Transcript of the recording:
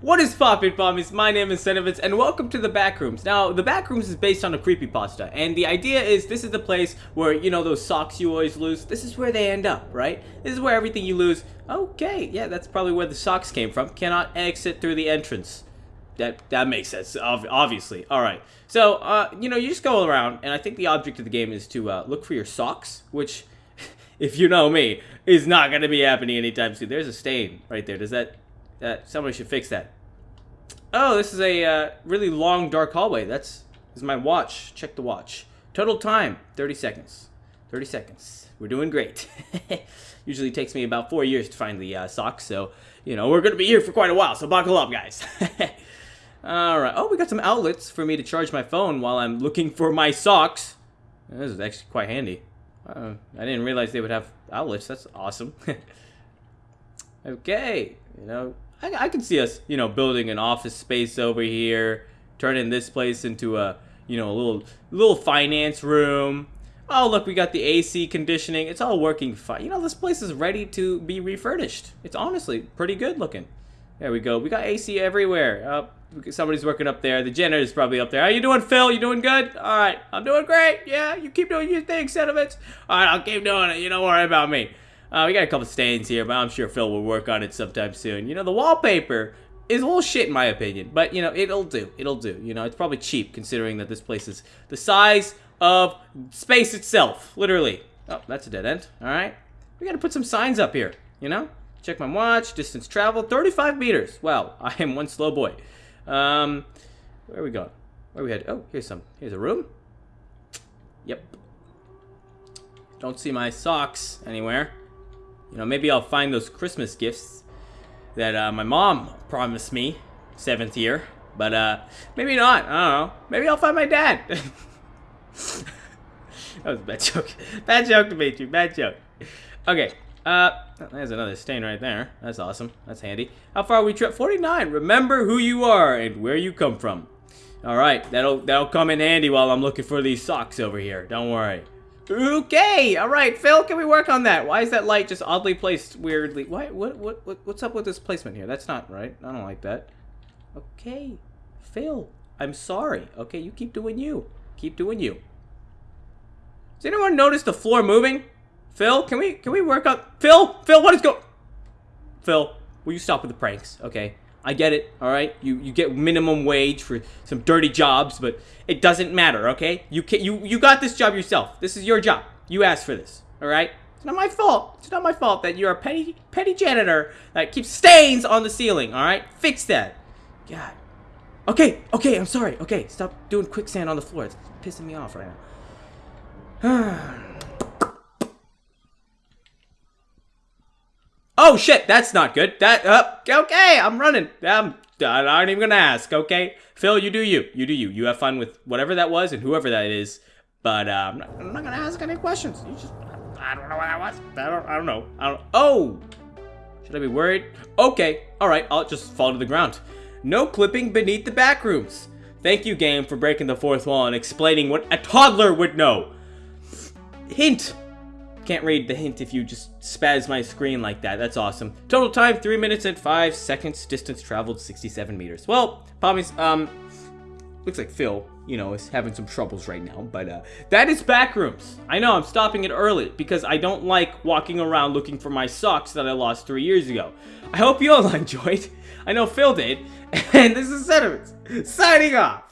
What is poppin' pommies? My name is Senovitz and welcome to the Backrooms. Now, the Backrooms is based on a creepypasta and the idea is this is the place where, you know, those socks you always lose, this is where they end up, right? This is where everything you lose, okay, yeah, that's probably where the socks came from, cannot exit through the entrance. That, that makes sense, obviously. Alright, so, uh, you know, you just go around and I think the object of the game is to uh, look for your socks, which, if you know me, is not going to be happening anytime soon. There's a stain right there. Does that that somebody should fix that. Oh, this is a uh, really long dark hallway. That's is my watch. Check the watch. Total time 30 seconds. 30 seconds. We're doing great. Usually takes me about four years to find the uh, socks, so you know we're gonna be here for quite a while. So buckle up, guys. All right. Oh, we got some outlets for me to charge my phone while I'm looking for my socks. This is actually quite handy. Uh, I didn't realize they would have outlets. That's awesome. okay, you know, I, I can see us, you know, building an office space over here, turning this place into a, you know, a little little finance room. Oh, look, we got the AC conditioning. It's all working fine. You know, this place is ready to be refurbished. It's honestly pretty good looking. There we go. We got AC everywhere. Uh, somebody's working up there. The janitor's probably up there. How you doing, Phil? You doing good? All right. I'm doing great. Yeah, you keep doing your thing, sentiments. All right, I'll keep doing it. You don't worry about me. Uh, we got a couple stains here, but I'm sure Phil will work on it sometime soon. You know, the wallpaper is a little shit in my opinion, but you know, it'll do. It'll do. You know, it's probably cheap considering that this place is the size of space itself, literally. Oh, that's a dead end. All right. We got to put some signs up here, you know? Check my watch, distance traveled, 35 meters. Wow, I am one slow boy. Um, where are we going? Where are we headed? Oh, here's some. Here's a room. Yep. Don't see my socks anywhere. You know, maybe I'll find those Christmas gifts that uh, my mom promised me, seventh year. But uh, maybe not. I don't know. Maybe I'll find my dad. that was a bad joke. Bad joke, Dimitri. Bad joke. Okay. Uh, there's another stain right there. That's awesome. That's handy. How far we trip? 49. Remember who you are and where you come from. All right. That'll that'll come in handy while I'm looking for these socks over here. Don't worry. Okay, all right, Phil, can we work on that? Why is that light just oddly placed weirdly? Why, what, what, what, what's up with this placement here? That's not right. I don't like that. Okay, Phil, I'm sorry. Okay, you keep doing you. Keep doing you. Does anyone notice the floor moving? Phil, can we, can we work on, Phil, Phil, what is going, Phil, will you stop with the pranks, okay? I get it, all right? You you get minimum wage for some dirty jobs, but it doesn't matter, okay? You can you you got this job yourself. This is your job. You asked for this, all right? It's not my fault. It's not my fault that you're a petty petty janitor that keeps stains on the ceiling, all right? Fix that. God. Okay, okay, I'm sorry. Okay, stop doing quicksand on the floor. It's pissing me off right now. Oh shit, that's not good. That uh, okay, I'm running. I'm, I'm not even gonna ask. Okay, Phil, you do you. You do you. You have fun with whatever that was and whoever that is. But uh, I'm, not, I'm, not, gonna ask any questions. You just I don't know what that was. I don't. I don't know. I don't. Oh, should I be worried? Okay. All right. I'll just fall to the ground. No clipping beneath the back rooms. Thank you, game, for breaking the fourth wall and explaining what a toddler would know. Hint. Can't read the hint if you just spaz my screen like that. That's awesome. Total time, 3 minutes and 5 seconds. Distance traveled, 67 meters. Well, Pommies, um, looks like Phil, you know, is having some troubles right now. But uh, that is Backrooms. I know I'm stopping it early because I don't like walking around looking for my socks that I lost three years ago. I hope you all enjoyed. I know Phil did. And this is Sentiments, signing off.